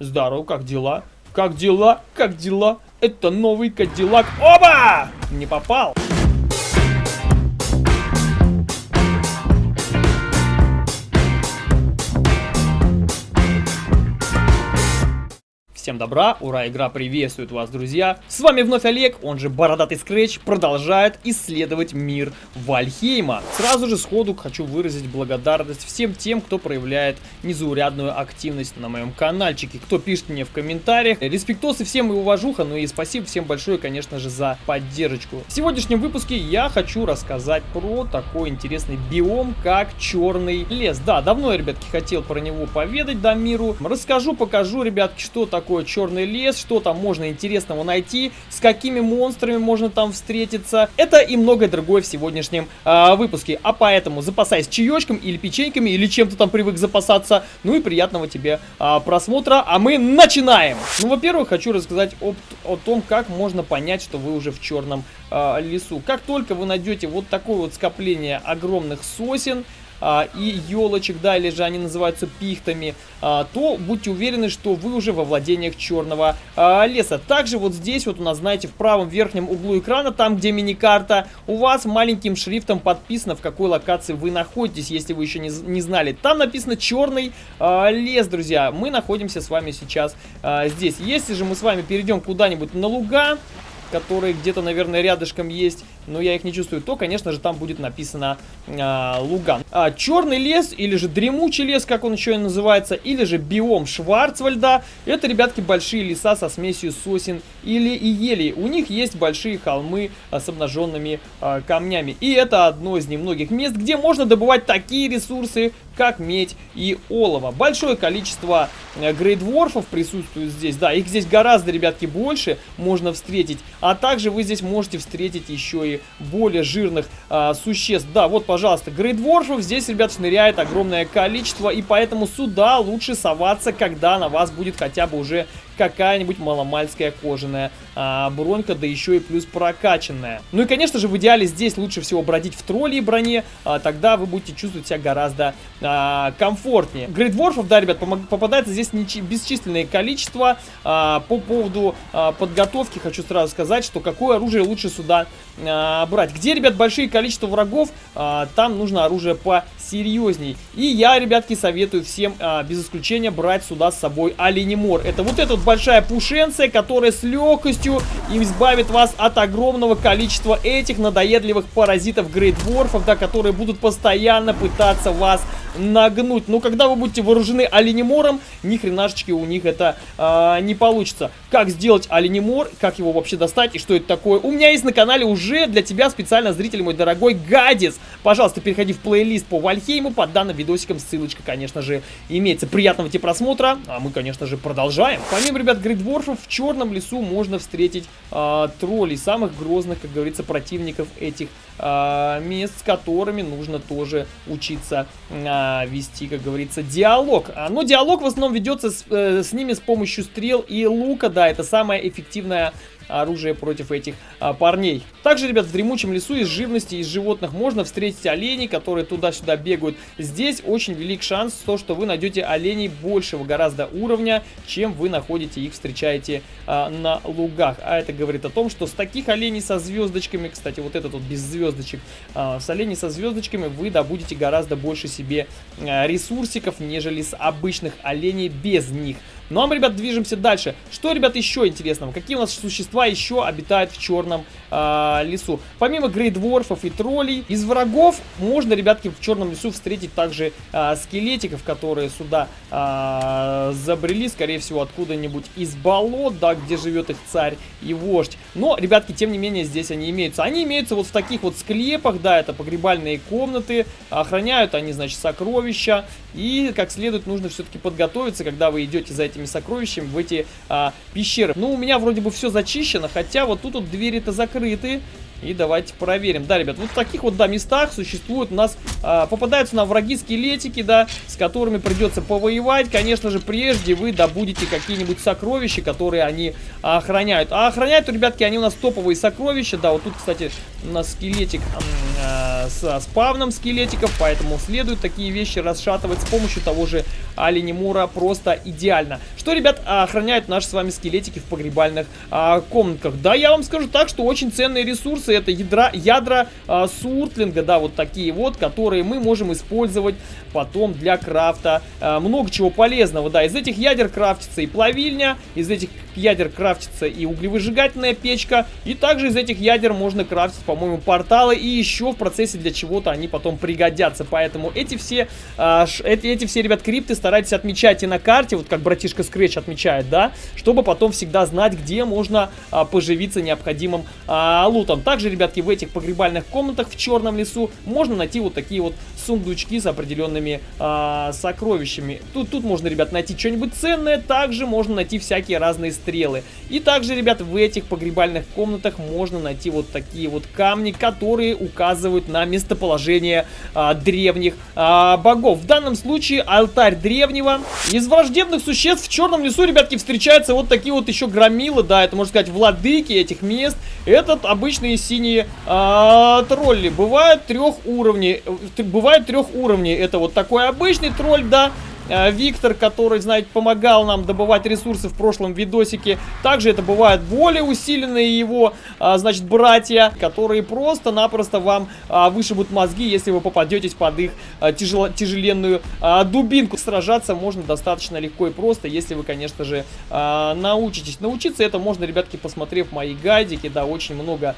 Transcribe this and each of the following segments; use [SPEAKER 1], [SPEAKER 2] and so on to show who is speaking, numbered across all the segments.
[SPEAKER 1] Здорово, как дела? Как дела? Как дела? Это новый Кадиллак. Оба! Не попал. Всем добра, ура, игра приветствует вас, друзья. С вами вновь Олег, он же Бородатый Скретч, продолжает исследовать мир Вальхейма. Сразу же сходу хочу выразить благодарность всем тем, кто проявляет незаурядную активность на моем каналчике, кто пишет мне в комментариях. Респектосы всем и уважуха, ну и спасибо всем большое, конечно же, за поддержку. В сегодняшнем выпуске я хочу рассказать про такой интересный биом, как Черный лес. Да, давно я, ребятки, хотел про него поведать до миру. Расскажу, покажу, ребятки, что такое такое черный лес, что там можно интересного найти, с какими монстрами можно там встретиться. Это и многое другое в сегодняшнем э, выпуске. А поэтому запасайся чаечком или печеньками, или чем-то там привык запасаться. Ну и приятного тебе э, просмотра. А мы начинаем! Ну, во-первых, хочу рассказать об, о том, как можно понять, что вы уже в черном э, лесу. Как только вы найдете вот такое вот скопление огромных сосен, а, и елочек, да, или же они называются пихтами, а, то будьте уверены, что вы уже во владениях черного а, леса. Также вот здесь вот у нас, знаете, в правом верхнем углу экрана, там где мини-карта, у вас маленьким шрифтом подписано, в какой локации вы находитесь, если вы еще не, не знали. Там написано черный лес, друзья. Мы находимся с вами сейчас здесь. Если же мы с вами перейдем куда-нибудь на луга, которые где-то, наверное, рядышком есть, но я их не чувствую, то, конечно же, там будет написано а, Луган. А, черный лес, или же дремучий лес, как он еще и называется, или же биом Шварцвальда, это, ребятки, большие леса со смесью сосен или и елей. У них есть большие холмы а, с обнаженными а, камнями. И это одно из немногих мест, где можно добывать такие ресурсы, как медь и олово. Большое количество э, грейдворфов присутствует здесь. Да, их здесь гораздо, ребятки, больше можно встретить. А также вы здесь можете встретить еще и более жирных а, существ. Да, вот, пожалуйста, грейдворфов здесь, ребят, шныряет огромное количество. И поэтому сюда лучше соваться, когда на вас будет хотя бы уже какая-нибудь маломальская кожаная а, бронька, да еще и плюс прокачанная. Ну и, конечно же, в идеале здесь лучше всего бродить в тролле и броне, а, тогда вы будете чувствовать себя гораздо а, комфортнее. Грейдворфов, да, ребят, попадается здесь бесчисленное количество. А, по поводу а, подготовки хочу сразу сказать, что какое оружие лучше сюда а, брать. Где, ребят, большие количество врагов, а, там нужно оружие посерьезней. И я, ребятки, советую всем а, без исключения брать сюда с собой оленемор. Это вот эта вот большая пушенция, которая с легкостью избавит вас от огромного количества этих надоедливых паразитов грейдворфов, да, которые будут постоянно пытаться вас нагнуть. Но когда вы будете вооружены оленемором, ни хренашечки у них это э, не получится. Как сделать оленемор, как его вообще достать и что это такое? У меня есть на канале уже для тебя специально, зритель мой дорогой, гадец. Пожалуйста, переходи в плейлист по Вальхейму, под данным видосиком ссылочка, конечно же, имеется. Приятного тебе просмотра, а мы, конечно же, продолжаем. Помимо, ребят, грейдворфов, в черном лесу можно встретить э, троллей, самых грозных, как говорится, противников этих э, мест, с которыми нужно тоже учиться э, вести, как говорится, диалог. Но диалог в основном ведется с, э, с ними с помощью стрел и лука, да, это самая эффективная оружие против этих а, парней. Также, ребят, в дремучем лесу из живности, из животных можно встретить оленей, которые туда-сюда бегают. Здесь очень велик шанс, то, что вы найдете оленей большего гораздо уровня, чем вы находите их, встречаете а, на лугах. А это говорит о том, что с таких оленей со звездочками, кстати, вот этот вот без звездочек, а, с оленей со звездочками вы добудете гораздо больше себе а, ресурсиков, нежели с обычных оленей без них. Ну а мы, ребят, движемся дальше. Что, ребят, еще интересного? Какие у нас существа еще обитают в черном э, лесу? Помимо грейдворфов и троллей, из врагов можно, ребятки, в черном лесу встретить также э, скелетиков, которые сюда э, забрели, скорее всего, откуда-нибудь из болот, да, где живет их царь и вождь. Но, ребятки, тем не менее, здесь они имеются. Они имеются вот в таких вот склепах, да, это погребальные комнаты, охраняют они, значит, сокровища. И, как следует, нужно все-таки подготовиться, когда вы идете за этими сокровищами в эти а, пещеры. Ну, у меня вроде бы все зачищено, хотя вот тут вот двери-то закрыты. И давайте проверим. Да, ребят, вот в таких вот, да, местах существуют у нас, а, попадаются на враги скелетики, да, с которыми придется повоевать. Конечно же, прежде вы добудете какие-нибудь сокровища, которые они охраняют. А охраняют, ребятки, они у нас топовые сокровища. Да, вот тут, кстати, у нас скелетик э, с спавном скелетиков, поэтому следует такие вещи расшатывать с помощью того же оленемура просто идеально. Что, ребят, охраняют наши с вами скелетики в погребальных а, комнатках? Да, я вам скажу так, что очень ценные ресурсы, это ядра, ядра а, суртлинга, да, вот такие вот, которые мы можем использовать потом для крафта. А, много чего полезного, да, из этих ядер крафтится и плавильня, из этих ядер крафтится и углевыжигательная печка, и также из этих ядер можно крафтить, по-моему, порталы, и еще в процессе для чего-то они потом пригодятся, поэтому эти все, ш, эти, эти все, ребят, крипты старайтесь отмечать и на карте, вот как братишка Scratch отмечает, да, чтобы потом всегда знать, где можно а, поживиться необходимым а, лутом. Также, ребятки, в этих погребальных комнатах в черном лесу можно найти вот такие вот сундучки с определенными а, сокровищами. Тут, тут можно, ребят, найти что-нибудь ценное, также можно найти всякие разные стрелы. И также, ребят, в этих погребальных комнатах можно найти вот такие вот камни, которые указывают на местоположение а, древних а, богов. В данном случае алтарь древнего. Из враждебных существ в черном лесу, ребятки, встречаются вот такие вот еще громилы, да, это можно сказать владыки этих мест. Этот обычные синие а, тролли. Бывают трех уровней. Э, бывают трех уровней. Это вот такой обычный тролль, да, Виктор, который, знаете, помогал нам добывать ресурсы в прошлом видосике. Также это бывают более усиленные его, а, значит, братья, которые просто-напросто вам а, вышибут мозги, если вы попадетесь под их тяжело, тяжеленную дубинку. Сражаться можно достаточно легко и просто, если вы, конечно же, научитесь. Научиться это можно, ребятки, посмотрев мои гайдики, да, очень много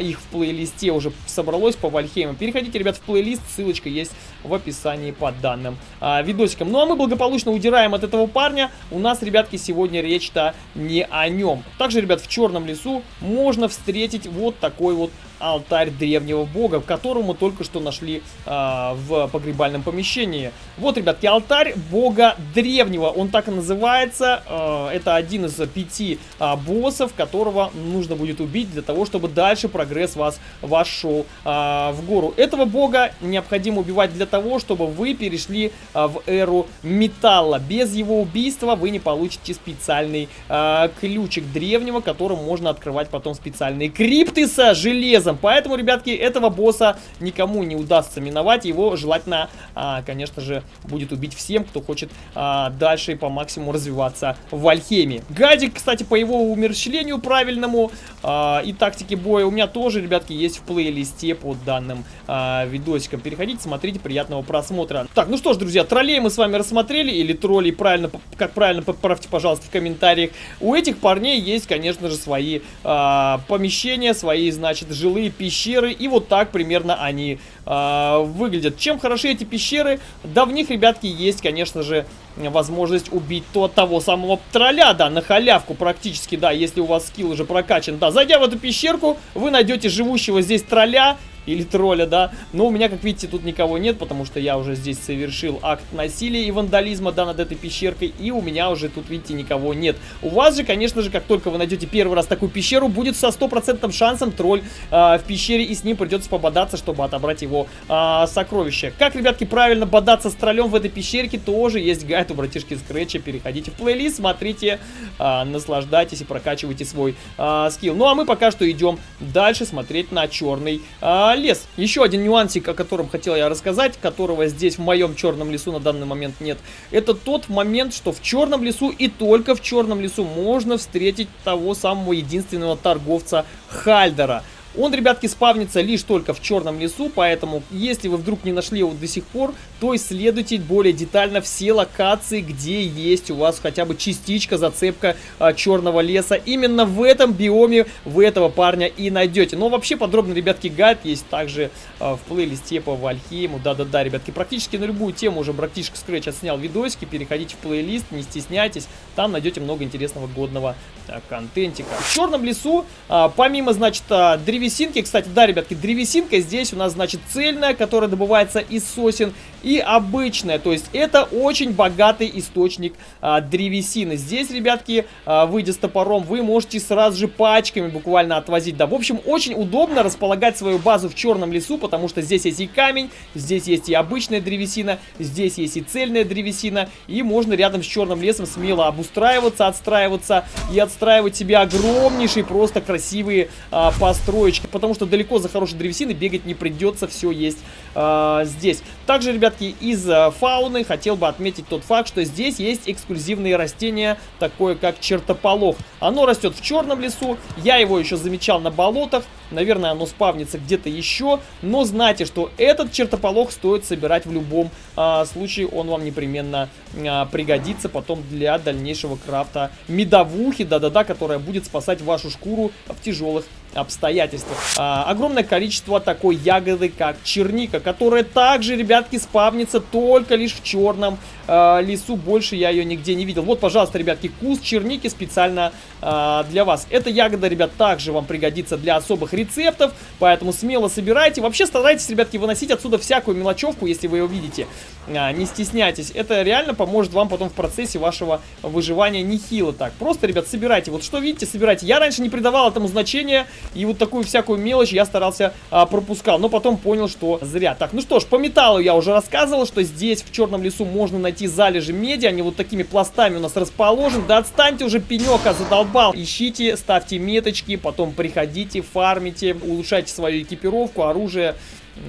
[SPEAKER 1] их в плейлисте уже собралось по Вальхейму. Переходите, ребят, в плейлист, ссылочка есть в описании под данным видосиком. Ну, а мы благополучно удираем от этого парня. У нас, ребятки, сегодня речь-то не о нем. Также, ребят, в Черном лесу можно встретить вот такой вот алтарь древнего бога, которого мы только что нашли а, в погребальном помещении. Вот, ребятки, алтарь бога древнего, он так и называется. А, это один из пяти а, боссов, которого нужно будет убить для того, чтобы дальше прогресс вас вошел а, в гору. Этого бога необходимо убивать для того, чтобы вы перешли а, в эру металла. Без его убийства вы не получите специальный а, ключик древнего, которым можно открывать потом специальные крипты со железом железом. Поэтому, ребятки, этого босса никому не удастся миновать. Его желательно, а, конечно же, будет убить всем, кто хочет а, дальше по максимуму развиваться в Альхеме. Гадик, кстати, по его умерщвлению правильному а, и тактике боя у меня тоже, ребятки, есть в плейлисте под данным а, видосиком. Переходите, смотрите, приятного просмотра. Так, ну что ж, друзья, троллей мы с вами рассмотрели, или троллей, правильно, как правильно, поправьте, пожалуйста, в комментариях. У этих парней есть, конечно же, свои а, помещения, свои, значит, жилые жилые пещеры. И вот так примерно они э, выглядят. Чем хороши эти пещеры? Да в них, ребятки, есть, конечно же, возможность убить то, того самого тролля, да, на халявку практически, да, если у вас скилл уже прокачан. Да, зайдя в эту пещерку, вы найдете живущего здесь тролля, или тролля, да. Но у меня, как видите, тут никого нет, потому что я уже здесь совершил акт насилия и вандализма, да, над этой пещеркой, и у меня уже тут, видите, никого нет. У вас же, конечно же, как только вы найдете первый раз такую пещеру, будет со стопроцентным шансом тролль э, в пещере, и с ним придется пободаться, чтобы отобрать его э, сокровища. Как, ребятки, правильно бодаться с троллем в этой пещерке, тоже есть гайд у братишки Скретча. Переходите в плейлист, смотрите, э, наслаждайтесь и прокачивайте свой э, скилл. Ну, а мы пока что идем дальше смотреть на черный э, лес. Еще один нюансик, о котором хотел я рассказать, которого здесь в моем черном лесу на данный момент нет. Это тот момент, что в черном лесу и только в черном лесу можно встретить того самого единственного торговца Хальдера. Он, ребятки, спавнится лишь только в черном лесу, поэтому, если вы вдруг не нашли его до сих пор, то исследуйте более детально все локации, где есть у вас хотя бы частичка, зацепка а, черного леса. Именно в этом биоме вы этого парня и найдете. Но вообще подробно, ребятки, гайд есть также а, в плейлисте по Вальхейму. Да-да-да, ребятки, практически на любую тему уже братишка Scratch отснял видосики. Переходите в плейлист, не стесняйтесь, там найдете много интересного годного а, контентика. В черном лесу, а, помимо, значит, а, древесинки. Кстати, да, ребятки, древесинка здесь у нас, значит, цельная, которая добывается из сосен, и обычная. То есть это очень богатый источник а, древесины. Здесь, ребятки, а, выйдя с топором, вы можете сразу же пачками буквально отвозить. Да, в общем, очень удобно располагать свою базу в черном лесу, потому что здесь есть и камень, здесь есть и обычная древесина, здесь есть и цельная древесина, и можно рядом с черным лесом смело обустраиваться, отстраиваться и отстраивать себе огромнейшие, просто красивые а, построечки точки, потому что далеко за хорошей древесиной бегать не придется, все есть э, здесь. Также, ребятки, из э, фауны хотел бы отметить тот факт, что здесь есть эксклюзивные растения, такое как чертополох. Оно растет в черном лесу, я его еще замечал на болотах, наверное, оно спавнится где-то еще, но знайте, что этот чертополох стоит собирать в любом э, случае, он вам непременно э, пригодится потом для дальнейшего крафта медовухи, да-да-да, которая будет спасать вашу шкуру в тяжелых обстоятельствах. А, огромное количество такой ягоды, как черника, которая также, ребятки, спавнится только лишь в черном а, лесу. Больше я ее нигде не видел. Вот, пожалуйста, ребятки, куст черники специально а, для вас. Эта ягода, ребят, также вам пригодится для особых рецептов, поэтому смело собирайте. Вообще старайтесь, ребятки, выносить отсюда всякую мелочевку, если вы ее видите. А, не стесняйтесь. Это реально поможет вам потом в процессе вашего выживания нехило так. Просто, ребят, собирайте. Вот что видите, собирайте. Я раньше не придавал этому значения, и вот такую всякую мелочь я старался а, пропускал. Но потом понял, что зря. Так, ну что ж, по металлу я уже рассказывал, что здесь в черном лесу можно найти залежи меди. Они вот такими пластами у нас расположены. Да отстаньте уже, пенека, задолбал. Ищите, ставьте меточки, потом приходите, фармите, улучшайте свою экипировку, оружие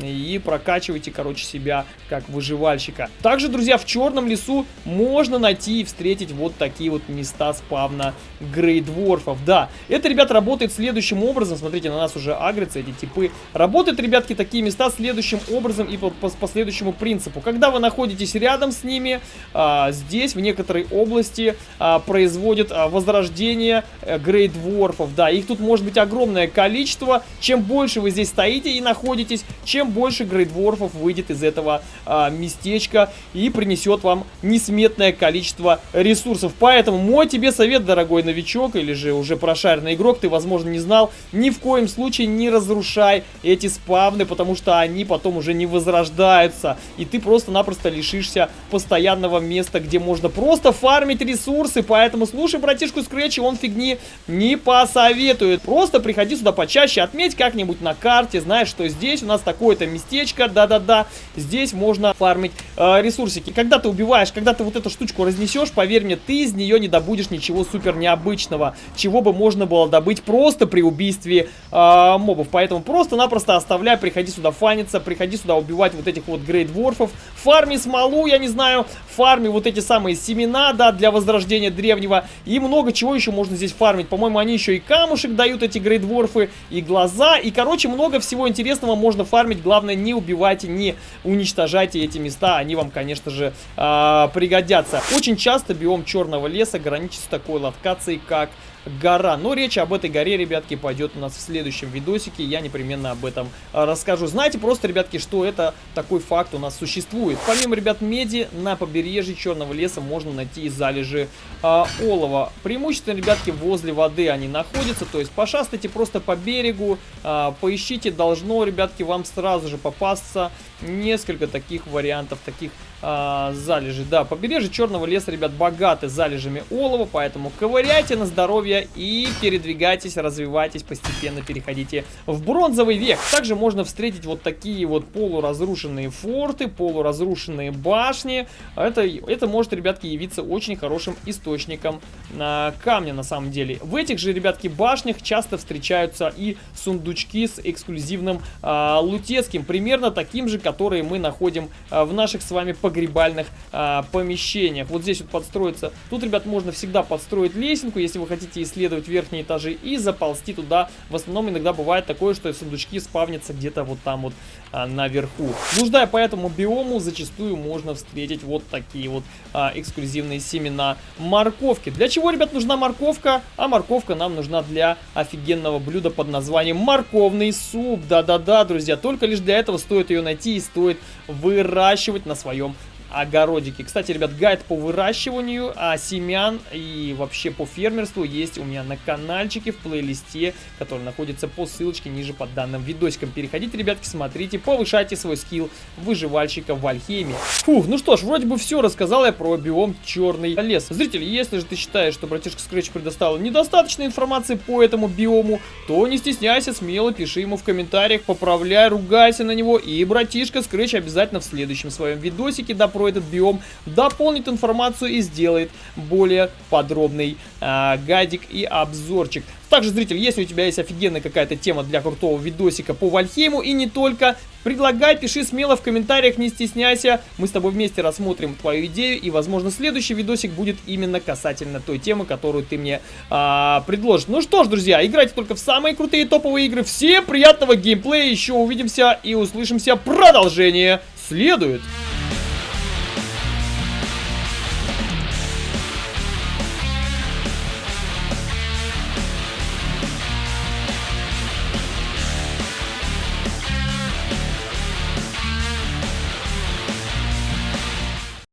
[SPEAKER 1] и прокачивайте, короче, себя как выживальщика. Также, друзья, в черном лесу можно найти и встретить вот такие вот места спавна грейдворфов. Да, это, ребят, работает следующим образом. Смотрите, на нас уже агрятся эти типы. Работают, ребятки, такие места следующим образом и по, по, по следующему принципу. Когда вы находитесь рядом с ними, а, здесь, в некоторой области, а, производят а, возрождение а, грейдворфов. Да, их тут может быть огромное количество. Чем больше вы здесь стоите и находитесь, чем чем больше грейдворфов выйдет из этого а, местечка и принесет вам несметное количество ресурсов. Поэтому мой тебе совет, дорогой новичок, или же уже прошаренный игрок, ты, возможно, не знал, ни в коем случае не разрушай эти спавны, потому что они потом уже не возрождаются, и ты просто-напросто лишишься постоянного места, где можно просто фармить ресурсы, поэтому слушай братишку Скретчи, он фигни не посоветует. Просто приходи сюда почаще, отметь как-нибудь на карте, знаешь, что здесь у нас такой какое-то местечко, да-да-да, здесь можно фармить э, ресурсики. Когда ты убиваешь, когда ты вот эту штучку разнесешь, поверь мне, ты из нее не добудешь ничего супер необычного, чего бы можно было добыть просто при убийстве э, мобов. Поэтому просто-напросто оставляй, приходи сюда фаниться, приходи сюда убивать вот этих вот грейдворфов, фарми смолу, я не знаю, фарми вот эти самые семена, да, для возрождения древнего, и много чего еще можно здесь фармить. По-моему, они еще и камушек дают, эти грейдворфы, и глаза, и, короче, много всего интересного можно фармить быть, главное, не убивайте, не уничтожайте эти места, они вам, конечно же, э, пригодятся. Очень часто биом черного леса граничит с такой локацией, как гора. Но речь об этой горе, ребятки, пойдет у нас в следующем видосике. Я непременно об этом а, расскажу. Знаете просто, ребятки, что это такой факт у нас существует. Помимо, ребят, меди, на побережье Черного леса можно найти и залежи а, олова. Преимущественно, ребятки, возле воды они находятся. То есть пошастайте просто по берегу, а, поищите. Должно, ребятки, вам сразу же попасться несколько таких вариантов, таких а, залежи. Да, побережье Черного леса, ребят, богаты залежами олова, поэтому ковыряйте на здоровье и передвигайтесь, развивайтесь, постепенно переходите в бронзовый век. Также можно встретить вот такие вот полуразрушенные форты, полуразрушенные башни. Это, это может, ребятки, явиться очень хорошим источником а, камня на самом деле. В этих же, ребятки, башнях часто встречаются и сундучки с эксклюзивным а, лутецким, примерно таким же, которые мы находим а, в наших с вами погребальных а, помещениях. Вот здесь вот подстроиться. Тут, ребят, можно всегда подстроить лесенку, если вы хотите исследовать верхние этажи и заползти туда. В основном иногда бывает такое, что сундучки спавнятся где-то вот там вот а, наверху. Блуждая по этому биому, зачастую можно встретить вот такие вот а, эксклюзивные семена морковки. Для чего, ребят, нужна морковка? А морковка нам нужна для офигенного блюда под названием морковный суп. Да-да-да, друзья, только лишь для этого стоит ее найти и стоит выращивать на своем огородики. Кстати, ребят, гайд по выращиванию а, семян и вообще по фермерству есть у меня на каналчике в плейлисте, который находится по ссылочке ниже под данным видосиком. Переходите, ребятки, смотрите, повышайте свой скилл выживальщика в Альхейме. Фух, ну что ж, вроде бы все рассказал я про биом черный лес. Зрители, если же ты считаешь, что братишка Scratch предоставил недостаточно информации по этому биому, то не стесняйся, смело пиши ему в комментариях, поправляй, ругайся на него, и братишка Scratch обязательно в следующем своем видосике, да, про этот биом, дополнит информацию и сделает более подробный э, гайдик и обзорчик. Также, зритель, если у тебя есть офигенная какая-то тема для крутого видосика по Вальхейму и не только, предлагай, пиши смело в комментариях, не стесняйся. Мы с тобой вместе рассмотрим твою идею и, возможно, следующий видосик будет именно касательно той темы, которую ты мне а, предложишь. Ну что ж, друзья, играйте только в самые крутые топовые игры. Всем приятного геймплея, еще увидимся и услышимся. Продолжение следует.